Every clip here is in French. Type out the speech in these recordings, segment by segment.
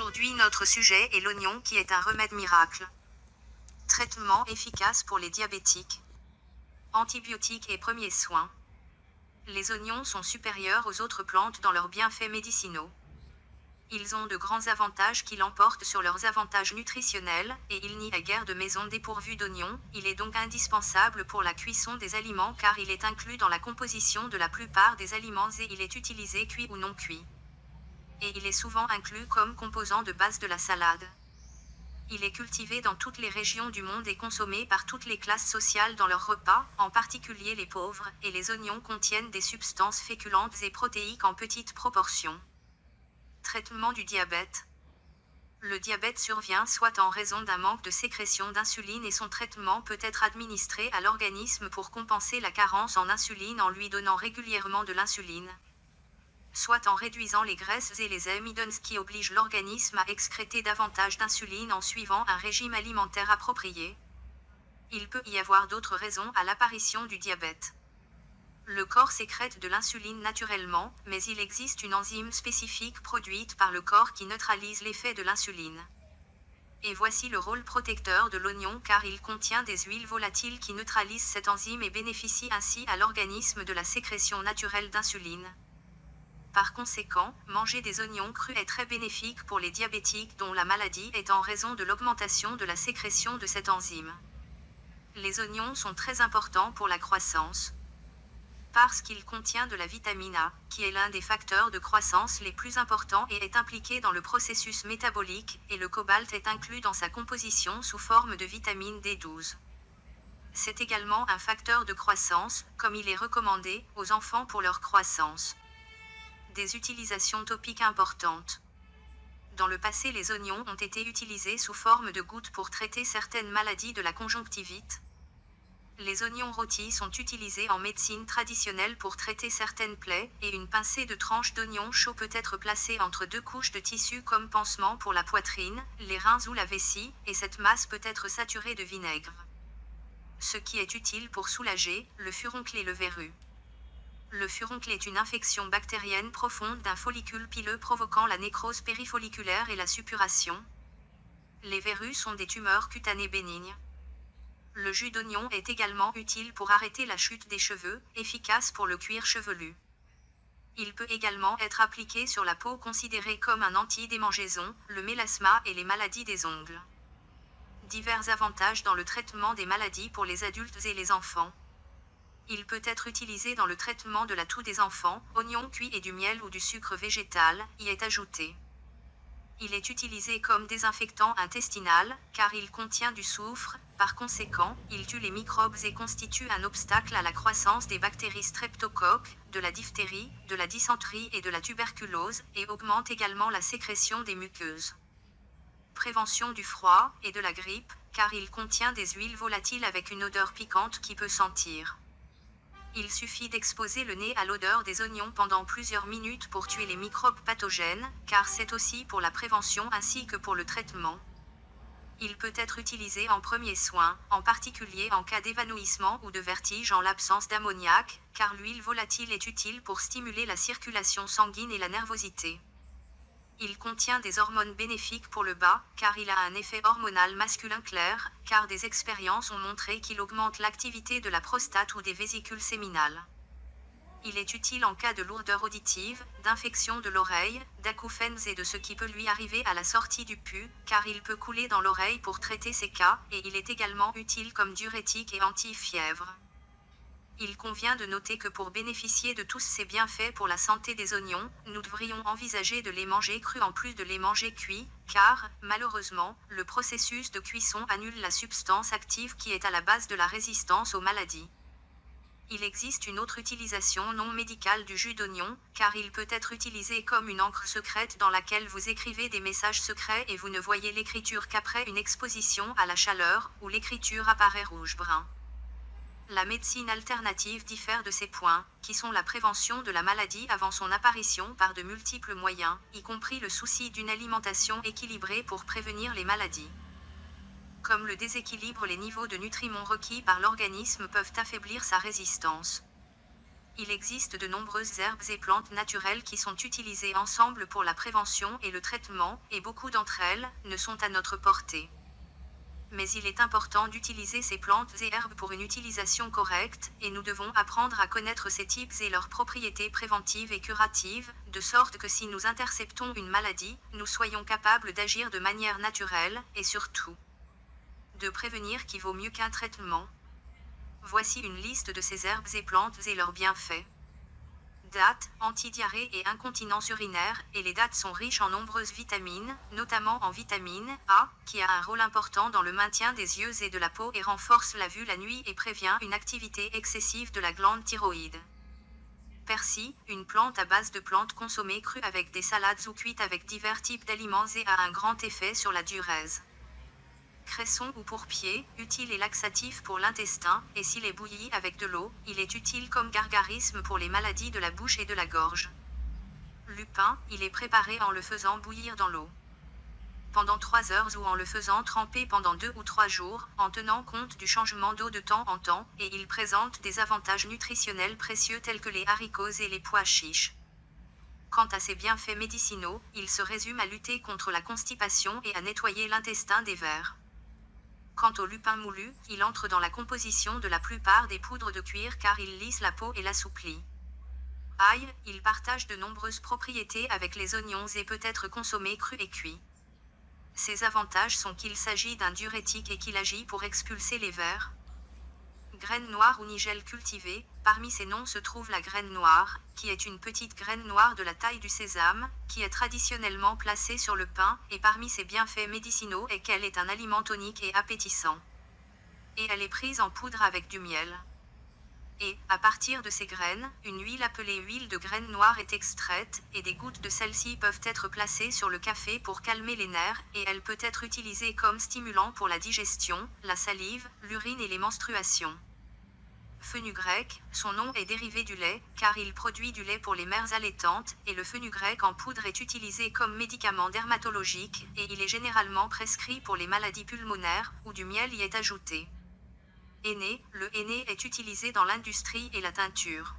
Aujourd'hui notre sujet est l'oignon qui est un remède miracle. Traitement efficace pour les diabétiques. Antibiotiques et premiers soins. Les oignons sont supérieurs aux autres plantes dans leurs bienfaits médicinaux. Ils ont de grands avantages qui l'emportent sur leurs avantages nutritionnels, et il n'y a guère de maison dépourvue d'oignons, il est donc indispensable pour la cuisson des aliments car il est inclus dans la composition de la plupart des aliments et il est utilisé cuit ou non cuit. Et il est souvent inclus comme composant de base de la salade. Il est cultivé dans toutes les régions du monde et consommé par toutes les classes sociales dans leurs repas, en particulier les pauvres, et les oignons contiennent des substances féculentes et protéiques en petites proportions. Traitement du diabète. Le diabète survient soit en raison d'un manque de sécrétion d'insuline et son traitement peut être administré à l'organisme pour compenser la carence en insuline en lui donnant régulièrement de l'insuline. Soit en réduisant les graisses et les amidons qui obligent l'organisme à excréter davantage d'insuline en suivant un régime alimentaire approprié. Il peut y avoir d'autres raisons à l'apparition du diabète. Le corps sécrète de l'insuline naturellement, mais il existe une enzyme spécifique produite par le corps qui neutralise l'effet de l'insuline. Et voici le rôle protecteur de l'oignon car il contient des huiles volatiles qui neutralisent cette enzyme et bénéficient ainsi à l'organisme de la sécrétion naturelle d'insuline. Par conséquent, manger des oignons crus est très bénéfique pour les diabétiques dont la maladie est en raison de l'augmentation de la sécrétion de cette enzyme. Les oignons sont très importants pour la croissance parce qu'il contient de la vitamine A, qui est l'un des facteurs de croissance les plus importants et est impliqué dans le processus métabolique, et le cobalt est inclus dans sa composition sous forme de vitamine D12. C'est également un facteur de croissance, comme il est recommandé, aux enfants pour leur croissance. Des utilisations topiques importantes. Dans le passé les oignons ont été utilisés sous forme de gouttes pour traiter certaines maladies de la conjonctivite, les oignons rôtis sont utilisés en médecine traditionnelle pour traiter certaines plaies, et une pincée de tranches d'oignon chaud peut être placée entre deux couches de tissu comme pansement pour la poitrine, les reins ou la vessie, et cette masse peut être saturée de vinaigre. Ce qui est utile pour soulager le furoncle et le verrue. Le furoncle est une infection bactérienne profonde d'un follicule pileux provoquant la nécrose périfolliculaire et la suppuration. Les verrues sont des tumeurs cutanées bénignes. Le jus d'oignon est également utile pour arrêter la chute des cheveux, efficace pour le cuir chevelu. Il peut également être appliqué sur la peau considérée comme un anti-démangeaison, le mélasma et les maladies des ongles. Divers avantages dans le traitement des maladies pour les adultes et les enfants. Il peut être utilisé dans le traitement de la toux des enfants, oignon cuit et du miel ou du sucre végétal y est ajouté. Il est utilisé comme désinfectant intestinal, car il contient du soufre, par conséquent, il tue les microbes et constitue un obstacle à la croissance des bactéries streptocoques, de la diphtérie, de la dysenterie et de la tuberculose, et augmente également la sécrétion des muqueuses. Prévention du froid et de la grippe, car il contient des huiles volatiles avec une odeur piquante qui peut sentir. Il suffit d'exposer le nez à l'odeur des oignons pendant plusieurs minutes pour tuer les microbes pathogènes, car c'est aussi pour la prévention ainsi que pour le traitement. Il peut être utilisé en premier soin, en particulier en cas d'évanouissement ou de vertige en l'absence d'ammoniac, car l'huile volatile est utile pour stimuler la circulation sanguine et la nervosité. Il contient des hormones bénéfiques pour le bas, car il a un effet hormonal masculin clair, car des expériences ont montré qu'il augmente l'activité de la prostate ou des vésicules séminales. Il est utile en cas de lourdeur auditive, d'infection de l'oreille, d'acouphènes et de ce qui peut lui arriver à la sortie du pu, car il peut couler dans l'oreille pour traiter ces cas, et il est également utile comme diurétique et anti-fièvre. Il convient de noter que pour bénéficier de tous ces bienfaits pour la santé des oignons, nous devrions envisager de les manger crus en plus de les manger cuits, car, malheureusement, le processus de cuisson annule la substance active qui est à la base de la résistance aux maladies. Il existe une autre utilisation non médicale du jus d'oignon, car il peut être utilisé comme une encre secrète dans laquelle vous écrivez des messages secrets et vous ne voyez l'écriture qu'après une exposition à la chaleur, où l'écriture apparaît rouge-brun. La médecine alternative diffère de ces points, qui sont la prévention de la maladie avant son apparition par de multiples moyens, y compris le souci d'une alimentation équilibrée pour prévenir les maladies. Comme le déséquilibre les niveaux de nutriments requis par l'organisme peuvent affaiblir sa résistance. il existe de nombreuses herbes et plantes naturelles qui sont utilisées ensemble pour la prévention et le traitement, et beaucoup d'entre elles ne sont à notre portée. Mais il est important d'utiliser ces plantes et herbes pour une utilisation correcte, et nous devons apprendre à connaître ces types et leurs propriétés préventives et curatives, de sorte que si nous interceptons une maladie, nous soyons capables d'agir de manière naturelle, et surtout de prévenir qui vaut mieux qu'un traitement. Voici une liste de ces herbes et plantes et leurs bienfaits. Dattes, antidiarrhée et incontinence urinaire, et les dattes sont riches en nombreuses vitamines, notamment en vitamine A, qui a un rôle important dans le maintien des yeux et de la peau et renforce la vue la nuit et prévient une activité excessive de la glande thyroïde. Persil, une plante à base de plantes consommées crues avec des salades ou cuites avec divers types d'aliments et a un grand effet sur la diurèse cresson ou pourpier, utile et laxatif pour l'intestin, et s'il est bouilli avec de l'eau, il est utile comme gargarisme pour les maladies de la bouche et de la gorge. Lupin, il est préparé en le faisant bouillir dans l'eau pendant 3 heures ou en le faisant tremper pendant 2 ou 3 jours, en tenant compte du changement d'eau de temps en temps, et il présente des avantages nutritionnels précieux tels que les haricots et les pois chiches. Quant à ses bienfaits médicinaux, il se résume à lutter contre la constipation et à nettoyer l'intestin des vers. Quant au lupin moulu, il entre dans la composition de la plupart des poudres de cuir car il lisse la peau et l'assouplit. Ail, il partage de nombreuses propriétés avec les oignons et peut être consommé cru et cuit. Ses avantages sont qu'il s'agit d'un diurétique et qu'il agit pour expulser les vers, graine noire ou nigel cultivée, parmi ces noms se trouve la graine noire, qui est une petite graine noire de la taille du sésame, qui est traditionnellement placée sur le pain, et parmi ses bienfaits médicinaux est qu'elle est un aliment tonique et appétissant. Et elle est prise en poudre avec du miel. Et, à partir de ces graines, une huile appelée huile de graine noire est extraite, et des gouttes de celle-ci peuvent être placées sur le café pour calmer les nerfs, et elle peut être utilisée comme stimulant pour la digestion, la salive, l'urine et les menstruations grec, son nom est dérivé du lait, car il produit du lait pour les mères allaitantes, et le grec en poudre est utilisé comme médicament dermatologique, et il est généralement prescrit pour les maladies pulmonaires, où du miel y est ajouté. Aîné, le aîné est utilisé dans l'industrie et la teinture.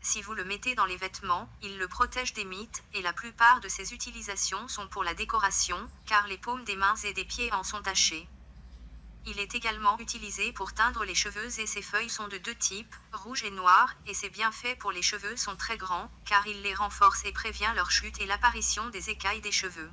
Si vous le mettez dans les vêtements, il le protège des mites, et la plupart de ses utilisations sont pour la décoration, car les paumes des mains et des pieds en sont tachées. Il est également utilisé pour teindre les cheveux et ses feuilles sont de deux types, rouge et noir, et ses bienfaits pour les cheveux sont très grands, car il les renforce et prévient leur chute et l'apparition des écailles des cheveux.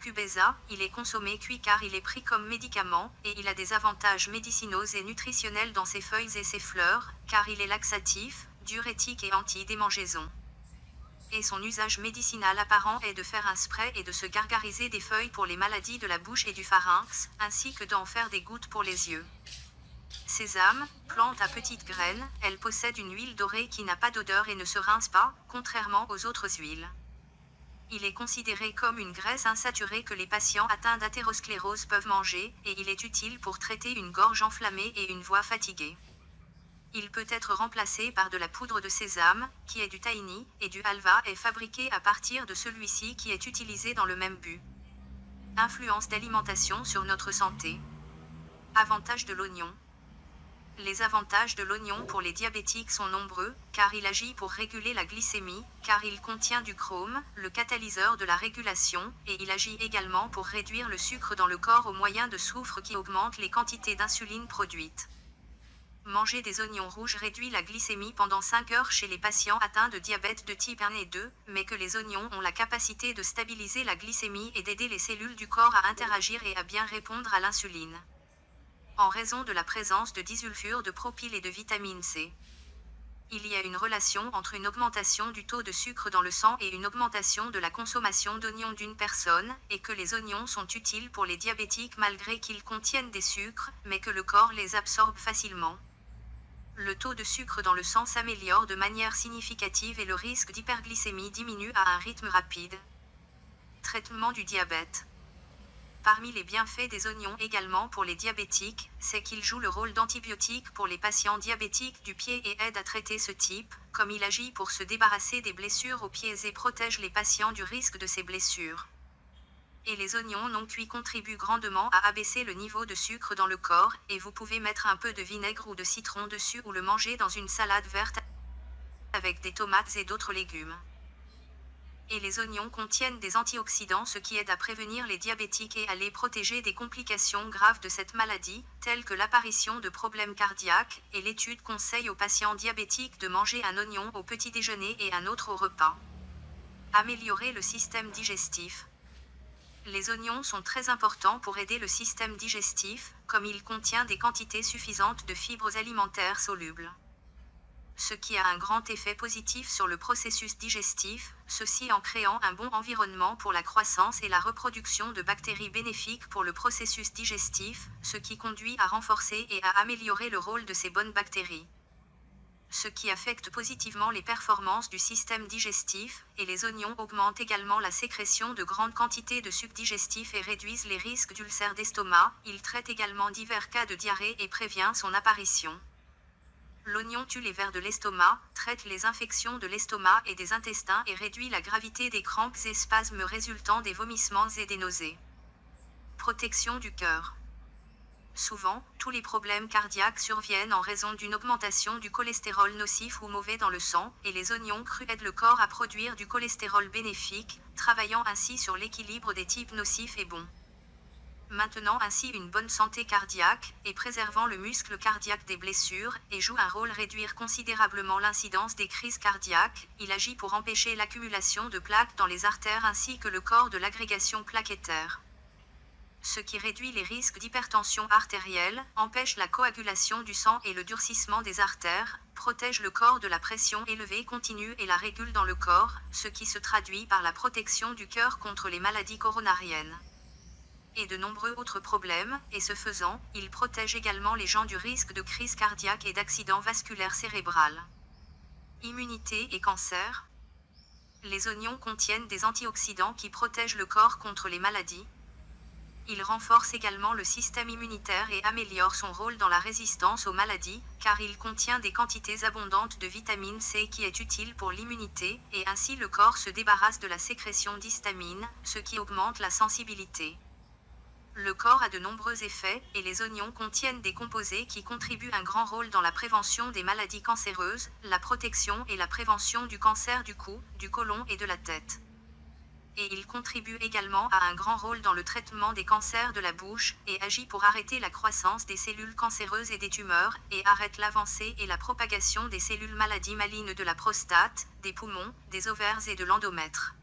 Cubeza, il est consommé cuit car il est pris comme médicament, et il a des avantages médicinaux et nutritionnels dans ses feuilles et ses fleurs, car il est laxatif, diurétique et anti-démangeaison et son usage médicinal apparent est de faire un spray et de se gargariser des feuilles pour les maladies de la bouche et du pharynx, ainsi que d'en faire des gouttes pour les yeux. Sésame, plante à petites graines, elle possède une huile dorée qui n'a pas d'odeur et ne se rince pas, contrairement aux autres huiles. Il est considéré comme une graisse insaturée que les patients atteints d'athérosclérose peuvent manger, et il est utile pour traiter une gorge enflammée et une voix fatiguée. Il peut être remplacé par de la poudre de sésame, qui est du tahini, et du halva est fabriqué à partir de celui-ci qui est utilisé dans le même but. Influence d'alimentation sur notre santé. Avantages de l'oignon. Les avantages de l'oignon pour les diabétiques sont nombreux, car il agit pour réguler la glycémie, car il contient du chrome, le catalyseur de la régulation, et il agit également pour réduire le sucre dans le corps au moyen de soufre qui augmente les quantités d'insuline produites. Manger des oignons rouges réduit la glycémie pendant 5 heures chez les patients atteints de diabète de type 1 et 2, mais que les oignons ont la capacité de stabiliser la glycémie et d'aider les cellules du corps à interagir et à bien répondre à l'insuline. En raison de la présence de disulfure de propyle et de vitamine C. Il y a une relation entre une augmentation du taux de sucre dans le sang et une augmentation de la consommation d'oignons d'une personne, et que les oignons sont utiles pour les diabétiques malgré qu'ils contiennent des sucres, mais que le corps les absorbe facilement le taux de sucre dans le sang s'améliore de manière significative et le risque d'hyperglycémie diminue à un rythme rapide. Traitement du diabète. Parmi les bienfaits des oignons également pour les diabétiques, c'est qu'ils jouent le rôle d'antibiotique pour les patients diabétiques du pied et aident à traiter ce type, comme il agit pour se débarrasser des blessures aux pieds et protège les patients du risque de ces blessures et les oignons non cuits contribuent grandement à abaisser le niveau de sucre dans le corps, et vous pouvez mettre un peu de vinaigre ou de citron dessus ou le manger dans une salade verte avec des tomates et d'autres légumes. Et les oignons contiennent des antioxydants ce qui aide à prévenir les diabétiques et à les protéger des complications graves de cette maladie, telles que l'apparition de problèmes cardiaques, et l'étude conseille aux patients diabétiques de manger un oignon au petit déjeuner et un autre au repas. Améliorer le système digestif. Les oignons sont très importants pour aider le système digestif, comme il contient des quantités suffisantes de fibres alimentaires solubles ce qui a un grand effet positif sur le processus digestif, ceci en créant un bon environnement pour la croissance et la reproduction de bactéries bénéfiques pour le processus digestif, ce qui conduit à renforcer et à améliorer le rôle de ces bonnes bactéries. Ce qui affecte positivement les performances du système digestif, et les oignons augmentent également la sécrétion de grandes quantités de sucs digestifs et réduisent les risques d'ulcères d'estomac, il traite également divers cas de diarrhée et prévient son apparition. L'oignon tue les vers de l'estomac, traite les infections de l'estomac et des intestins et réduit la gravité des crampes et spasmes résultant des vomissements et des nausées. Protection du cœur. Souvent, tous les problèmes cardiaques surviennent en raison d'une augmentation du cholestérol nocif ou mauvais dans le sang, et les oignons crus aident le corps à produire du cholestérol bénéfique, travaillant ainsi sur l'équilibre des types nocifs et bons maintenant ainsi une bonne santé cardiaque, et préservant le muscle cardiaque des blessures, et joue un rôle réduire considérablement l'incidence des crises cardiaques, il agit pour empêcher l'accumulation de plaques dans les artères ainsi que le corps de l'agrégation plaquettaire. Ce qui réduit les risques d'hypertension artérielle, empêche la coagulation du sang et le durcissement des artères, protège le corps de la pression élevée continue et la régule dans le corps, ce qui se traduit par la protection du cœur contre les maladies coronariennes et de nombreux autres problèmes, et ce faisant, il protège également les gens du risque de crise cardiaque et d'accident vasculaire cérébral. Immunité et cancer. Les oignons contiennent des antioxydants qui protègent le corps contre les maladies. Il renforce également le système immunitaire et améliore son rôle dans la résistance aux maladies, car il contient des quantités abondantes de vitamine C qui est utile pour l'immunité, et ainsi le corps se débarrasse de la sécrétion d'histamine, ce qui augmente la sensibilité. Le corps a de nombreux effets, et les oignons contiennent des composés qui contribuent un grand rôle dans la prévention des maladies cancéreuses, la protection et la prévention du cancer du cou, du côlon et de la tête. Et il contribue également à un grand rôle dans le traitement des cancers de la bouche, et agit pour arrêter la croissance des cellules cancéreuses et des tumeurs, et arrête l'avancée et la propagation des cellules maladies malignes de la prostate, des poumons, des ovaires et de l'endomètre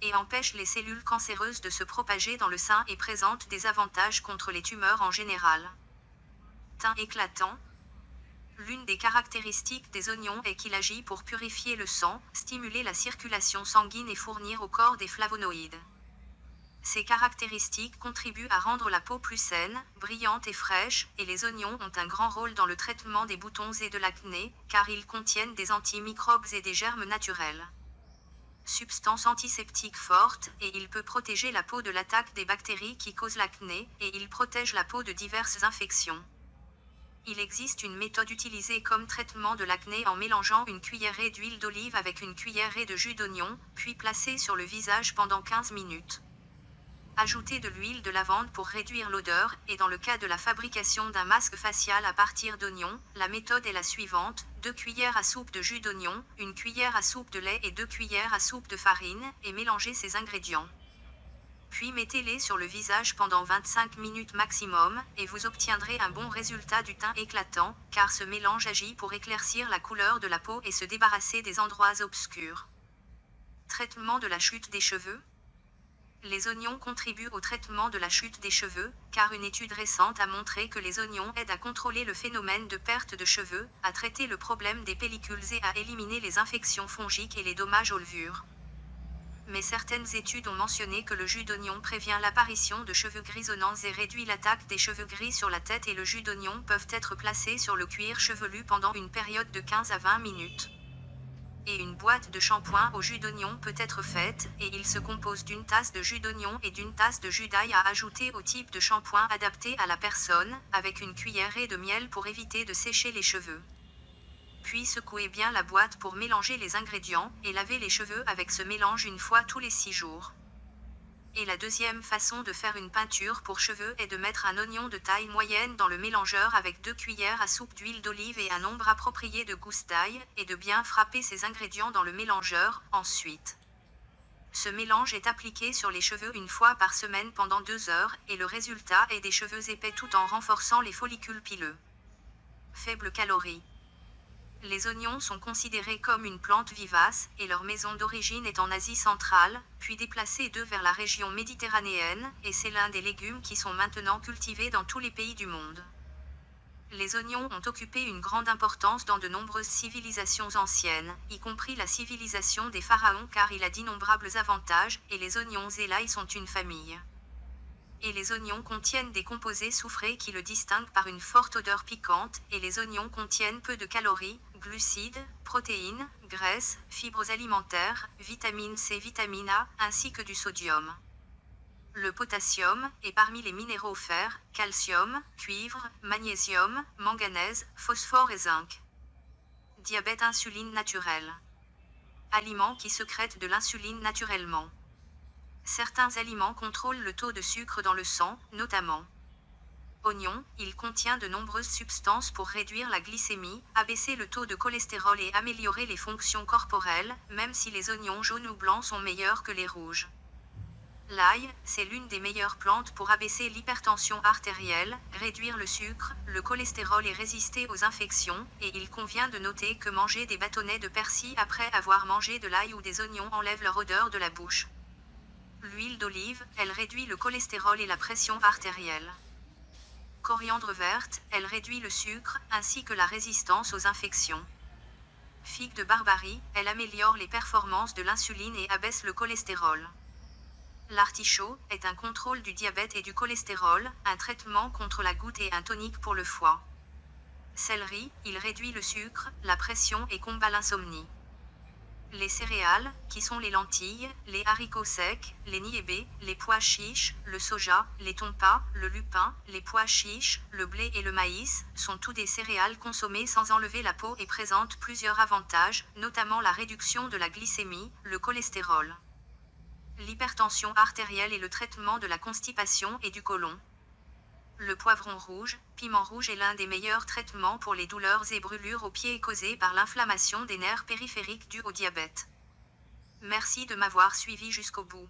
et empêche les cellules cancéreuses de se propager dans le sein et présente des avantages contre les tumeurs en général. Teint éclatant. L'une des caractéristiques des oignons est qu'il agit pour purifier le sang, stimuler la circulation sanguine et fournir au corps des flavonoïdes. Ces caractéristiques contribuent à rendre la peau plus saine, brillante et fraîche, et les oignons ont un grand rôle dans le traitement des boutons et de l'acné, car ils contiennent des antimicrobes et des germes naturels substance antiseptique forte, et il peut protéger la peau de l'attaque des bactéries qui causent l'acné, et il protège la peau de diverses infections. Il existe une méthode utilisée comme traitement de l'acné en mélangeant une cuillerée d'huile d'olive avec une cuillerée de jus d'oignon, puis placée sur le visage pendant 15 minutes. Ajouter de l'huile de lavande pour réduire l'odeur, et dans le cas de la fabrication d'un masque facial à partir d'oignons, la méthode est la suivante, 2 cuillères à soupe de jus d'oignon, une cuillère à soupe de lait et 2 cuillères à soupe de farine, et mélangez ces ingrédients. Puis mettez-les sur le visage pendant 25 minutes maximum, et vous obtiendrez un bon résultat du teint éclatant, car ce mélange agit pour éclaircir la couleur de la peau et se débarrasser des endroits obscurs. Traitement de la chute des cheveux les oignons contribuent au traitement de la chute des cheveux, car une étude récente a montré que les oignons aident à contrôler le phénomène de perte de cheveux, à traiter le problème des pellicules et à éliminer les infections fongiques et les dommages aux levures. Mais certaines études ont mentionné que le jus d'oignon prévient l'apparition de cheveux grisonnants et réduit l'attaque des cheveux gris sur la tête et le jus d'oignon peuvent être placés sur le cuir chevelu pendant une période de 15 à 20 minutes et une boîte de shampoing au jus d'oignon peut être faite, et il se compose d'une tasse de jus d'oignon et d'une tasse de jus d'ail à ajouter au type de shampoing adapté à la personne, avec une cuillerée de miel pour éviter de sécher les cheveux. Puis secouez bien la boîte pour mélanger les ingrédients, et lavez les cheveux avec ce mélange une fois tous les 6 jours. Et la deuxième façon de faire une peinture pour cheveux est de mettre un oignon de taille moyenne dans le mélangeur avec deux cuillères à soupe d'huile d'olive et un nombre approprié de goustailles, et de bien frapper ces ingrédients dans le mélangeur, ensuite. Ce mélange est appliqué sur les cheveux une fois par semaine pendant deux heures, et le résultat est des cheveux épais tout en renforçant les follicules pileux. Faible calorie. Les oignons sont considérés comme une plante vivace, et leur maison d'origine est en Asie centrale, puis déplacés d'eux vers la région méditerranéenne, et c'est l'un des légumes qui sont maintenant cultivés dans tous les pays du monde. Les oignons ont occupé une grande importance dans de nombreuses civilisations anciennes, y compris la civilisation des pharaons car il a d'innombrables avantages, et les oignons et l'ail sont une famille et les oignons contiennent des composés soufrés qui le distinguent par une forte odeur piquante, et les oignons contiennent peu de calories, glucides, protéines, graisses, fibres alimentaires, vitamine C, vitamine A, ainsi que du sodium. Le potassium est parmi les minéraux fer, calcium, cuivre, magnésium, manganèse, phosphore et zinc. Diabète insuline naturelle. Aliments qui secrètent de l'insuline naturellement. Certains aliments contrôlent le taux de sucre dans le sang, notamment oignon, il contient de nombreuses substances pour réduire la glycémie, abaisser le taux de cholestérol et améliorer les fonctions corporelles, même si les oignons jaunes ou blancs sont meilleurs que les rouges. L'ail, c'est l'une des meilleures plantes pour abaisser l'hypertension artérielle, réduire le sucre, le cholestérol et résister aux infections, et il convient de noter que manger des bâtonnets de persil après avoir mangé de l'ail ou des oignons enlève leur odeur de la bouche. L'huile d'olive, elle réduit le cholestérol et la pression artérielle. Coriandre verte, elle réduit le sucre, ainsi que la résistance aux infections. Figue de Barbarie, elle améliore les performances de l'insuline et abaisse le cholestérol. L'artichaut est un contrôle du diabète et du cholestérol, un traitement contre la goutte et un tonique pour le foie. Céleri, il réduit le sucre, la pression et combat l'insomnie. Les céréales, qui sont les lentilles, les haricots secs, les niébés, les pois chiches, le soja, les tompas, le lupin, les pois chiches, le blé et le maïs, sont tous des céréales consommées sans enlever la peau et présentent plusieurs avantages, notamment la réduction de la glycémie, le cholestérol, l'hypertension artérielle et le traitement de la constipation et du côlon. Le poivron rouge, piment rouge est l'un des meilleurs traitements pour les douleurs et brûlures aux pieds causées par l'inflammation des nerfs périphériques dues au diabète. Merci de m'avoir suivi jusqu'au bout.